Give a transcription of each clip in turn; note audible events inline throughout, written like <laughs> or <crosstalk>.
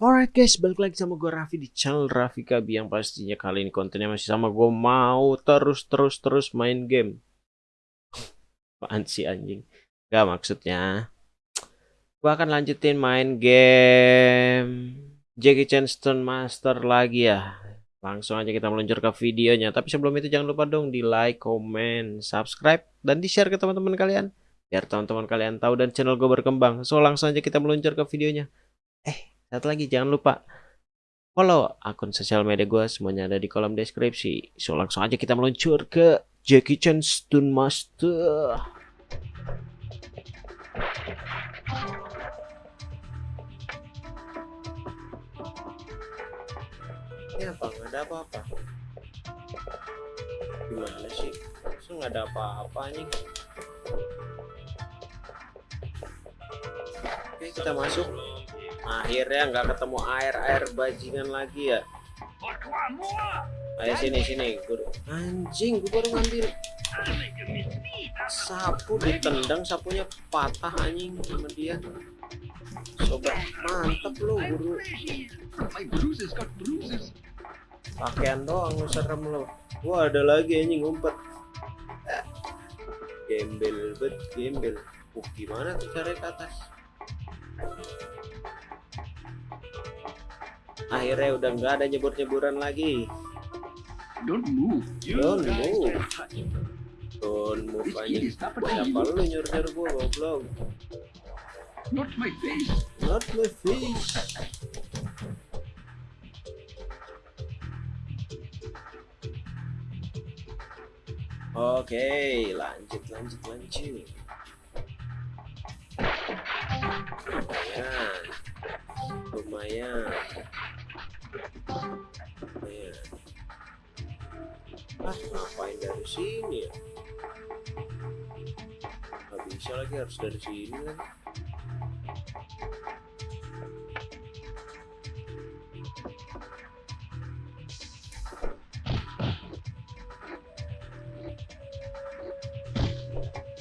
Alright guys, balik lagi sama gue Raffi di channel Raffi Kabi yang pastinya kali ini kontennya masih sama gue mau terus terus terus main game. <laughs> Apaan sih anjing? Gak maksudnya. Gue akan lanjutin main game Jackie Chan Stone Master lagi ya. Langsung aja kita meluncur ke videonya. Tapi sebelum itu jangan lupa dong di like, comment, subscribe, dan di share ke teman-teman kalian. Biar teman-teman kalian tahu dan channel gue berkembang. So langsung aja kita meluncur ke videonya. Eh, satu lagi jangan lupa follow akun sosial media gue semuanya ada di kolom deskripsi. So langsung aja kita meluncur ke Jackie Chan Stun Master. Ini apa? Nggak ada apa-apa. Gimana sih? So nggak ada apa-apa nih. Oke kita masuk akhirnya nggak ketemu air air bajingan lagi ya. Ayo sini sini guru. Anjing gue baru ngambil. Sapu ditendang sapunya patah anjing sama dia. Sobat mantep lo guru. Pakaian doang lu serem lo wah ada lagi anjing ngumpet. Gembel bet gembel. Uh gimana tuh cara ke atas akhirnya udah nggak ada nyebur-nyeburan lagi Don't move. don't move don't move aja siapa lu nyuruh-nyuruh gua goblok Not my face. not my fish Oke, lanjut, lanjut, lanjut. Lumayan, lumayan. Lumayan. Ngapain dari sini ya? Gak bisa lagi harus dari sini kan?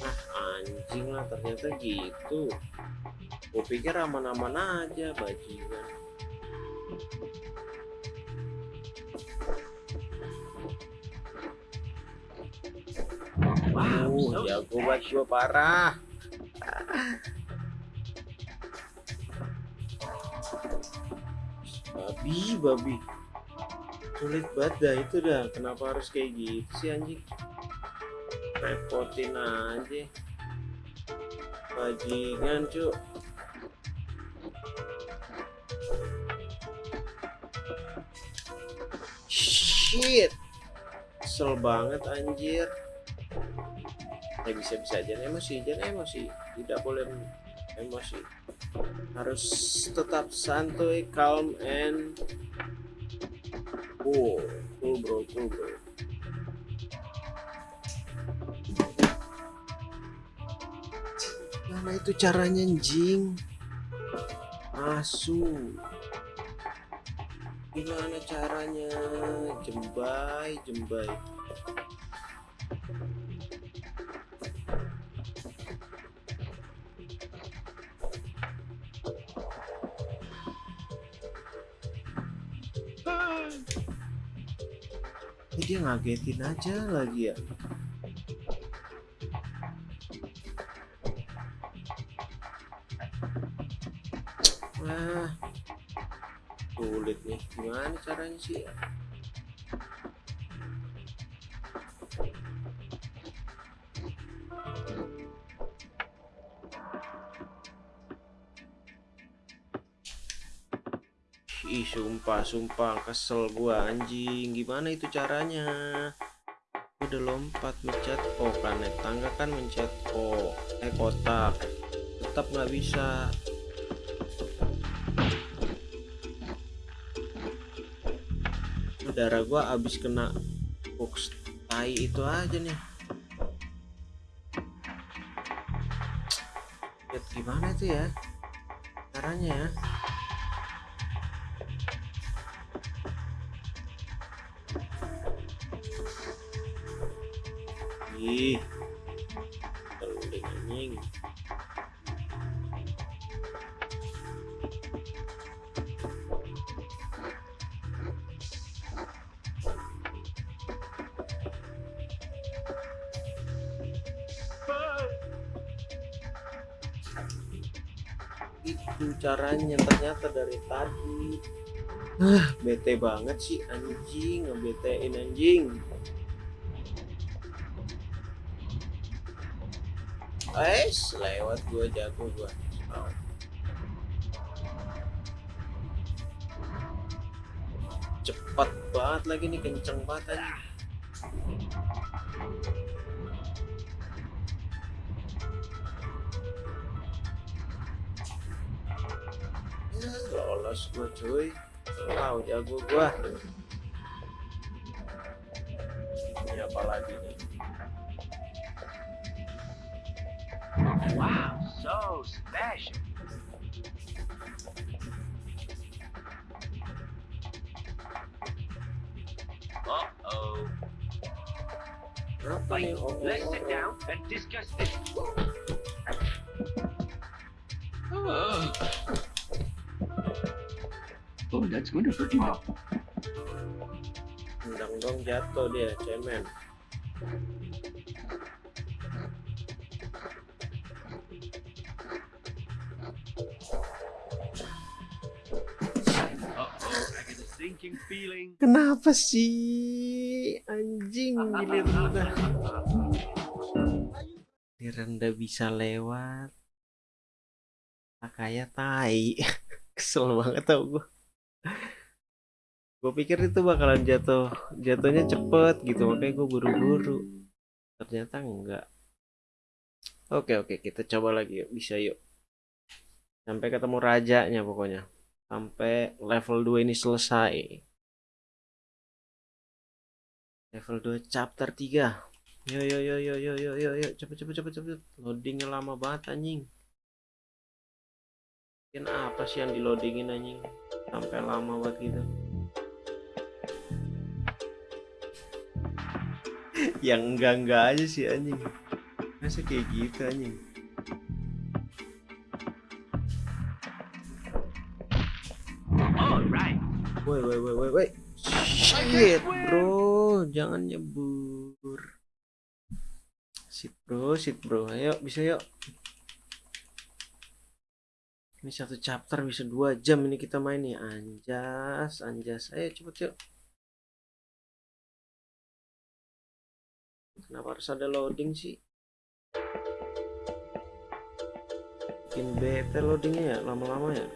Ah, anjing lah ternyata gitu. Gue pikir aman-aman aja bajingan. Jago banget gue parah. Babi, babi. Sulit banget dah itu dah. Kenapa harus kayak gitu sih anjing? Repotin aja. Bajingan, cuk. Shit. Kesel banget anjir ya bisa bisa aja. Emosi jangan emosi. Tidak boleh emosi. Harus tetap santuy calm and cool. Cool bro cool bro. Mana itu caranya anjing? Asu. Gimana caranya? Jembai jembai dia ngagetin aja lagi ya. Wah, sulit nih. Gimana caranya sih? ya? Ih, sumpah, sumpah, kesel gua anjing. Gimana itu caranya? Udah lompat mencet O naik tangga kan mencet O. Eh kotak. Tetap nggak bisa. Darah gua abis kena box tai itu aja nih. Lihat gimana itu ya caranya ya lagi keruling anjing itu caranya ternyata dari tadi. Ah bete banget sih anjing. Ngebetein anjing. Ais, lewat gua jago gua. Cepat banget lagi nih kenceng banget aja. Lolos gua cuy. Wow, jago gua. Ini apa lagi nih? Wow, so special. Uh-oh. Berapa Wait, nih? Oh, let's oh, sit oh. down and discuss this. Oh. Oh, that's going to hurt you now. Undang dong jatuh dia, cemen. Kenapa sih? Anjing giliran udah giliran udah bisa lewat. Kayak tai. <laughs> Kesel banget tau gue gue pikir itu bakalan jatuh jatuhnya cepet gitu makanya gue buru-buru. Ternyata enggak. Oke oke kita coba lagi yuk bisa yuk. Sampai ketemu rajanya pokoknya sampai level 2 ini selesai. Level 2 chapter 3 yo yo yo yo yo yo yo yo. Cepet cepet cepet cepet. Loadingnya lama banget anjing. Mungkin apa sih yang di loadingin anjing? Sampai lama banget gitu. <laughs> Yang enggak enggak aja sih anjing. Masa kayak gitu anjing woi woi woi woi woi. Shit bro. Jangan nyebur. Sit bro sit bro. Ayo bisa yuk. Ini satu chapter bisa dua jam ini kita main nih. Anjas anjas. Ayo cepet yuk. Kenapa harus ada loading sih? Bikin bete loadingnya ya lama-lama ya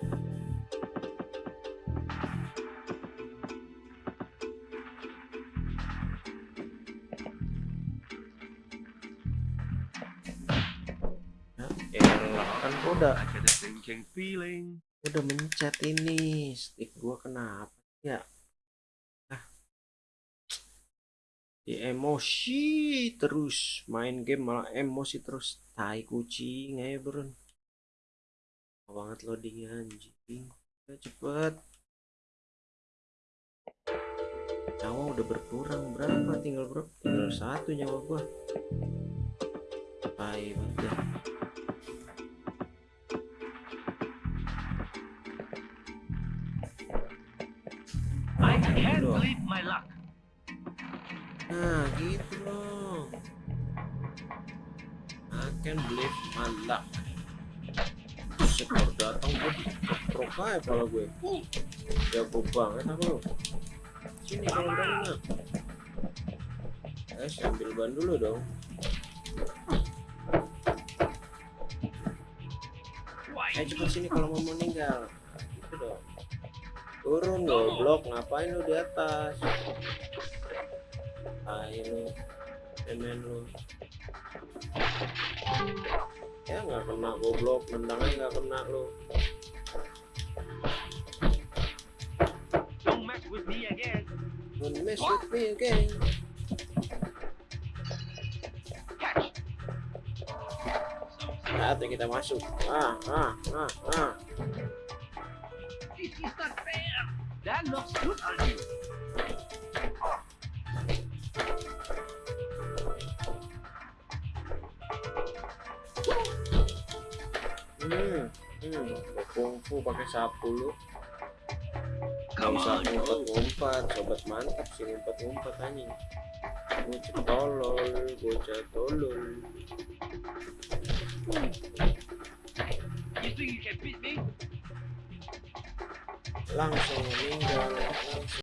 udah. Udah mencet ini. Stick gua kenapa ya? Ah. Di emosi terus. Main game malah emosi terus. Tai kucing ayo bro banget loadingnya anjing. Ya cepet. Nyawa udah berkurang berapa? Tinggal berapa? Tinggal satu nyawa gua. Tai banget Nah gitu loh. I can believe my luck. Sekor datang gue keprok aja kepala gue Jago banget aku lo Sini kalau mah Eh sambil ban dulu dong? Eh cepet sini kalau mau meninggal. Nah, Gitu dong. Turun goblok. Ngapain lu di atas Tai lu Cemen lu Ya nggak kena goblok Nendangnya nggak kena lu Don't mess with me again. Don't mess with me again. Saatnya kita masuk Ah ah ah ah This is not fair. That looks good on you. kungfu pakai sapu lu. Kamu usah ya. ngumpet ngumpet sobat mantap sih ngumpet ngumpet anjing. Bocah tolol bocah tolol. Langsung meninggal langsung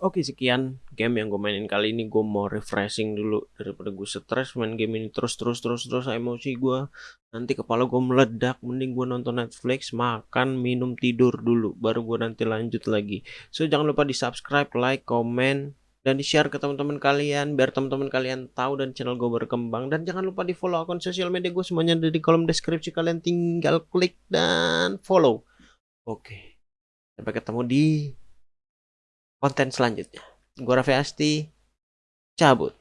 Oke sekian game yang gue mainin kali ini. Gue mau refreshing dulu daripada gue stres main game ini terus terus terus terus. Emosi gue nanti kepala gue meledak. Mending gue nonton Netflix makan minum tidur dulu. Baru gue nanti lanjut lagi. So jangan lupa di subscribe like comment dan di share ke teman-teman kalian. Biar teman-teman kalian tahu dan channel gue berkembang. Dan jangan lupa di follow akun sosial media gue semuanya ada di kolom deskripsi. Kalian tinggal klik dan follow. Oke. Sampai ketemu di konten selanjutnya. Gue Raffi Asti, cabut.